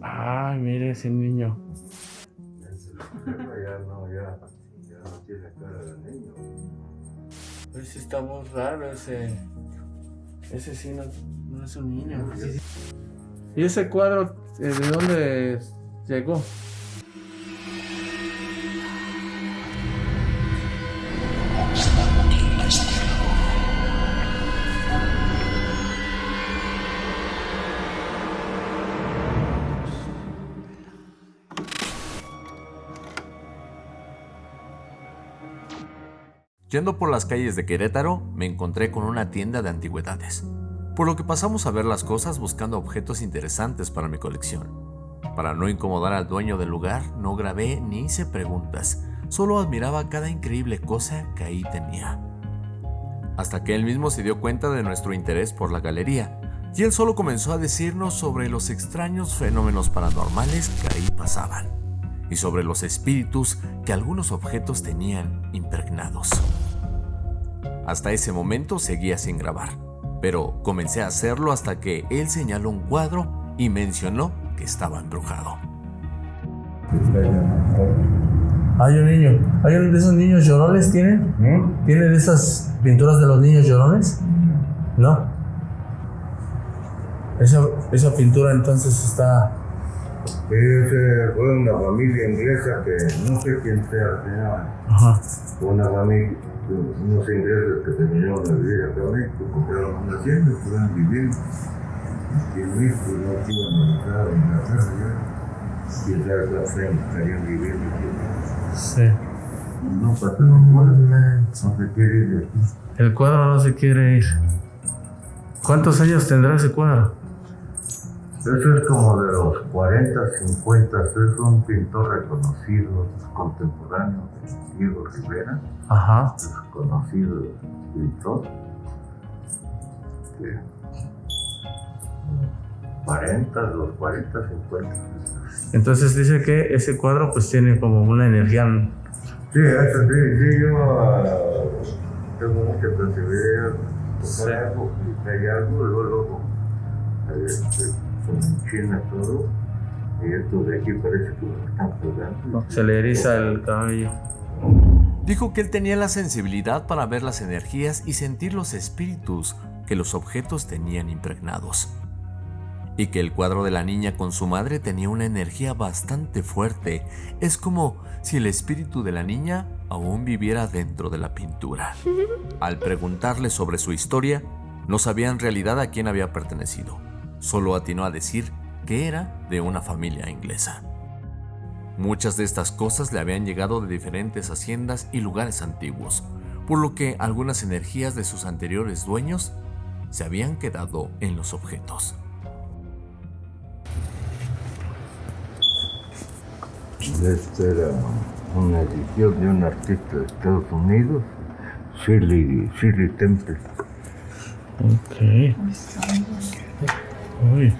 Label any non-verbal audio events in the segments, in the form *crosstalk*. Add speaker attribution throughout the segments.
Speaker 1: Ay, mire ese niño.
Speaker 2: Ya no, ya, ya no tiene cara de niño.
Speaker 1: Pues sí está muy raro ese. Ese sí no, no es un niño. ¿Y ese cuadro eh, de dónde llegó?
Speaker 3: Yendo por las calles de Querétaro, me encontré con una tienda de antigüedades, por lo que pasamos a ver las cosas buscando objetos interesantes para mi colección. Para no incomodar al dueño del lugar, no grabé ni hice preguntas, solo admiraba cada increíble cosa que ahí tenía. Hasta que él mismo se dio cuenta de nuestro interés por la galería, y él solo comenzó a decirnos sobre los extraños fenómenos paranormales que ahí pasaban, y sobre los espíritus que algunos objetos tenían impregnados. Hasta ese momento seguía sin grabar, pero comencé a hacerlo hasta que él señaló un cuadro y mencionó que estaba embrujado.
Speaker 1: Hay un niño. ¿Hay uno de esos niños llorones tienen?
Speaker 2: ¿Mm?
Speaker 1: ¿Tienen esas pinturas de los niños llorones? No. Esa, esa pintura entonces está...
Speaker 2: Ese fue una familia inglesa que no sé quién sea.
Speaker 1: Ajá.
Speaker 2: Una familia, unos ingleses que tenían una vida acá en México, compraron una hacienda, estaban viviendo. Y en México no iban a entrar en la casa ya. Y esa clase estarían viviendo aquí.
Speaker 1: Sí.
Speaker 2: No pasa nada, no se quiere ir de aquí.
Speaker 1: El cuadro no se quiere ir. ¿Cuántos años tendrá ese cuadro?
Speaker 2: Eso es como de los 40, 50, es un pintor reconocido, contemporáneo de Diego Rivera,
Speaker 1: Ajá.
Speaker 2: es conocido pintor. Que 40, los 40, 50.
Speaker 1: Entonces dice que ese cuadro pues tiene como una energía...
Speaker 2: Sí, eso sí, sí, yo ah, tengo mucha sensibilidad,
Speaker 1: Sí.
Speaker 2: tocar algo, y hay algo, luego, luego, este, se me enchina todo, y esto de aquí parece que me están pegando.
Speaker 1: Se le eriza el cabello.
Speaker 3: Dijo que él tenía la sensibilidad para ver las energías y sentir los espíritus que los objetos tenían impregnados. Y que el cuadro de la niña con su madre tenía una energía bastante fuerte. Es como si el espíritu de la niña aún viviera dentro de la pintura. *laughs* Al preguntarle sobre su historia, no sabía en realidad a quién había pertenecido. Solo atinó a decir que era de una familia inglesa. Muchas de estas cosas le habían llegado de diferentes haciendas y lugares antiguos, por lo que algunas energías de sus anteriores dueños se habían quedado en los objetos.
Speaker 2: Esta era una edición de un artista de Estados Unidos, Shirley, Shirley Temple.
Speaker 1: Ok. Uy,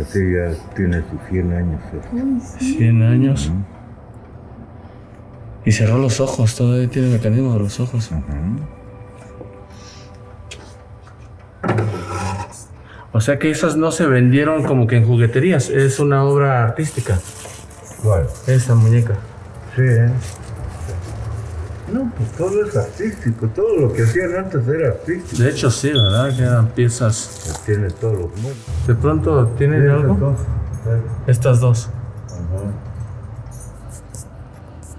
Speaker 2: Así ya tiene sus 100 años. esto.
Speaker 1: 100 años. Y cerró los ojos, todavía tiene mecanismo de los ojos. O sea que esas no se vendieron como que en jugueterías, es una obra artística,
Speaker 2: ¿Cuál?
Speaker 1: esa muñeca.
Speaker 2: Sí, ¿eh? No, pues todo es artístico, todo lo que hacían antes era artístico.
Speaker 1: De hecho sí, ¿verdad? Que eran piezas.
Speaker 2: Tiene todos los muebles.
Speaker 1: De pronto tienen algo. Estas dos.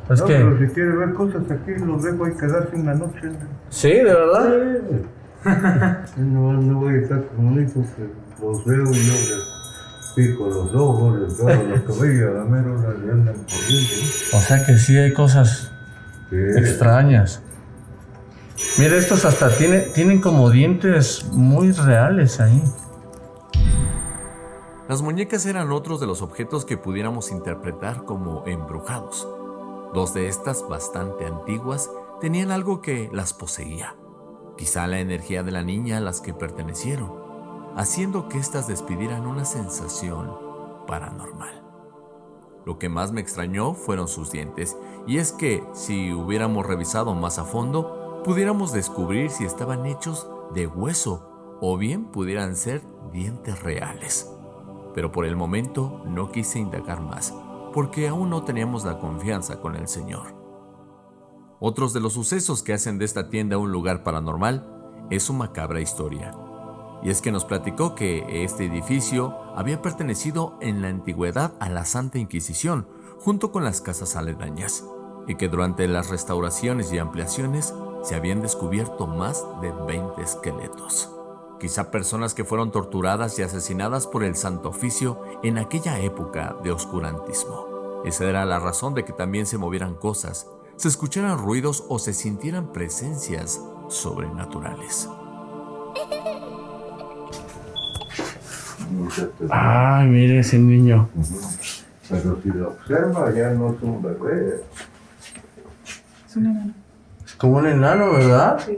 Speaker 1: Es
Speaker 2: no,
Speaker 1: que...
Speaker 2: pero si quiere ver cosas aquí, los dejo ahí quedarse una noche.
Speaker 1: Sí, de verdad. *laughs*
Speaker 2: No, no voy a estar con un hijo que los veo y yo les pico los ojos, les doy los cabellos, a la mera hora le andan corriendo.
Speaker 1: O sea que sí hay cosas Extrañas. Mira, estos hasta tiene, tienen como dientes muy reales ahí.
Speaker 3: Las muñecas eran otros de los objetos que pudiéramos interpretar como embrujados. Dos de estas, bastante antiguas, tenían algo que las poseía. Quizá la energía de la niña a las que pertenecieron, haciendo que éstas despidieran una sensación paranormal. Lo que más me extrañó fueron sus dientes, y es que si hubiéramos revisado más a fondo, pudiéramos descubrir si estaban hechos de hueso o bien pudieran ser dientes reales. pero por el momento no quise indagar más, porque aún no teníamos la confianza con el Señor. Otros de los sucesos que hacen de esta tienda un lugar paranormal es su macabra historia. Y es que nos platicó que este edificio había pertenecido en la antigüedad a la Santa Inquisición, junto con las casas aledañas, y que durante las restauraciones y ampliaciones se habían descubierto más de 20 esqueletos. Quizá personas que fueron torturadas y asesinadas por el Santo Oficio en aquella época de oscurantismo. Esa era la razón de que también se movieran cosas, se escucharan ruidos o se sintieran presencias sobrenaturales. *laughs*
Speaker 1: Ay, mire ese niño.
Speaker 2: Pero si lo observa, ya no es un bebé.
Speaker 4: Es un enano.
Speaker 1: Es como un enano, ¿verdad?
Speaker 4: Sí,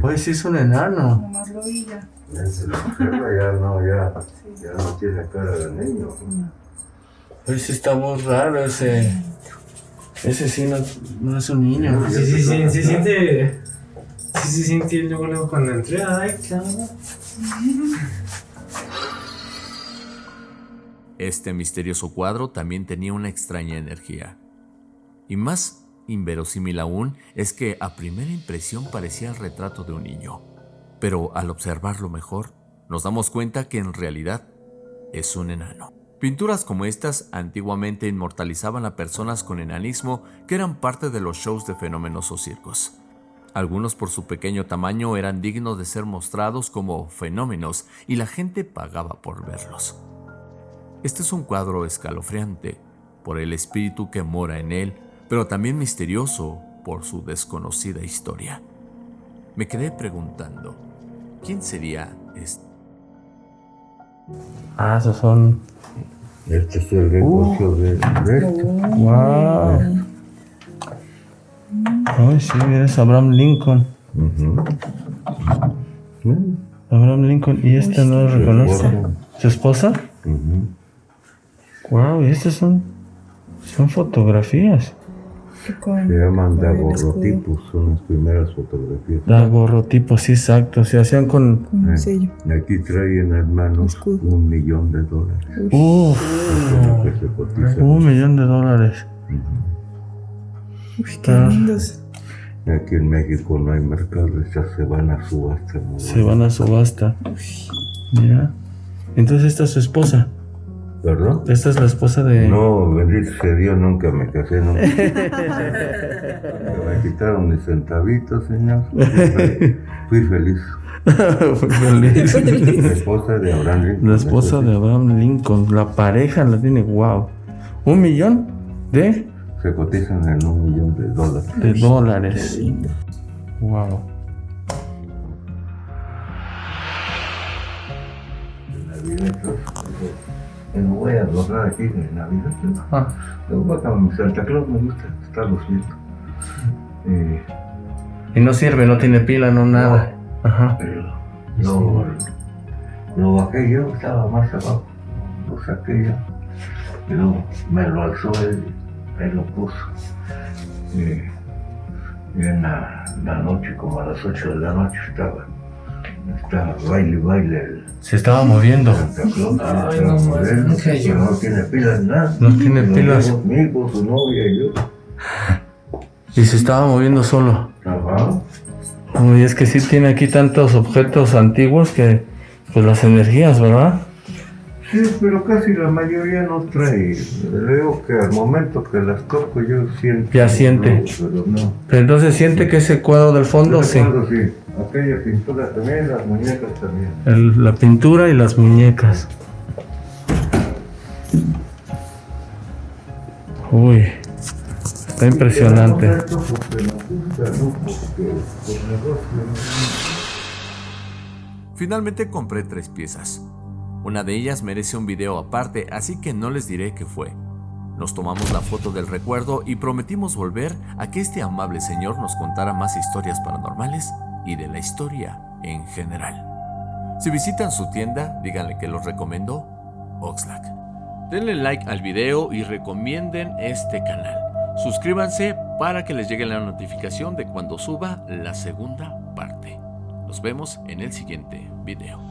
Speaker 1: Pues sí es un enano.
Speaker 4: nomás lo vi ya.
Speaker 2: Ya se lo observa, ya no, ya, ya no tiene cara de niño.
Speaker 1: Pues sí está muy raro ese. Ese sí no, no es un niño.
Speaker 5: Sí, sí, sí, sí siente. Sí, sí siente luego, luego cuando entré. Ay, cabrón.
Speaker 3: Este misterioso cuadro también tenía una extraña energía. Y más inverosímil aún es que a primera impresión parecía el retrato de un niño. Pero al observarlo mejor, nos damos cuenta que en realidad es un enano. Pinturas como estas antiguamente inmortalizaban a personas con enanismo que eran parte de los shows de fenómenos o circos. Algunos por su pequeño tamaño eran dignos de ser mostrados como fenómenos y la gente pagaba por verlos. Este es un cuadro escalofriante por el espíritu que mora en él, pero también misterioso por su desconocida historia. Me quedé preguntando, ¿quién sería este?
Speaker 1: Ah, esos son.
Speaker 2: Este es el negocio de, de este.
Speaker 1: ¡Wow! Ay, sí, mira, es Abraham Lincoln. Abraham Lincoln. ¿Y este no lo reconoce? ¿Su esposa?
Speaker 2: ujú.
Speaker 1: ¡Wow! Y estas son. Son fotografías.
Speaker 2: Se llaman daguerrotipos, son las primeras fotografías.
Speaker 1: Daguerrotipos, sí, exacto. Se hacían con.
Speaker 4: Con un sello.
Speaker 2: Y aquí traen hermanos
Speaker 4: Escudo.
Speaker 2: un millón de dólares.
Speaker 1: ¡Uf!
Speaker 2: Cotiza.
Speaker 1: Un millón de dólares.
Speaker 4: Uy, qué lindos.
Speaker 2: Aquí en México no hay mercado, estas se van a subasta. ¿no?
Speaker 1: Se van a subasta. Mira. Entonces esta es su esposa.
Speaker 2: ¿Verdad?
Speaker 1: Esta es la esposa de.
Speaker 2: No, bendito sea Dios, nunca me casé, nunca. *laughs* me quitaron mis centavitos, señor. Fui fe- Fui feliz. *laughs*
Speaker 1: Feliz.
Speaker 2: La esposa de Abraham Lincoln.
Speaker 1: La esposa de Abraham Lincoln. La pareja la tiene, wow. Un millón de,
Speaker 2: Se cotizan en un millón de dólares.
Speaker 1: de dólares. Wow.
Speaker 2: Navidad, yo no voy a lograr aquí de Navidad.
Speaker 1: Ah,
Speaker 2: Yo voy a mi Santa Claus, me gusta estarlos viendo. Eh,
Speaker 1: y no sirve, no tiene pila, no nada. Ajá.
Speaker 2: pero lo, lo bajé yo, estaba más abajo. Lo saqué yo. Y luego me lo alzó él, él lo puso. Eh, y en la, la noche, como a las 8 de la noche, estaba, estaba baile, baile el
Speaker 1: Se estaba moviendo.
Speaker 5: Ay, no,
Speaker 2: moviendo,
Speaker 5: nunca yo.
Speaker 2: pero no tiene pilas nada.
Speaker 1: No tiene pilas.
Speaker 2: su novia y yo. *laughs*
Speaker 1: Y se estaba moviendo solo.
Speaker 2: Ajá.
Speaker 1: Uy, es que sí tiene aquí tantos objetos antiguos que, pues las energías, ¿verdad?
Speaker 2: Sí, pero casi la mayoría no trae. Veo que al momento que las toco yo siento.
Speaker 1: Ya siente.
Speaker 2: Pero no.
Speaker 1: Pero entonces siente que ese cuadro del fondo, sí.
Speaker 2: Recuerdo, sí. Aquella pintura también, las muñecas también.
Speaker 1: El- la pintura y las muñecas. Uy, está impresionante.
Speaker 3: Finalmente compré tres piezas. Una de ellas merece un video aparte, así que no les diré qué fue. Nos tomamos la foto del recuerdo y prometimos volver a que este amable señor nos contara más historias paranormales y de la historia en general. Si visitan su tienda, díganle que los recomiendo Oxlack. Denle like al video y recomienden este canal. Suscríbanse para que les llegue la notificación de cuando suba la segunda parte. Nos vemos en el siguiente video.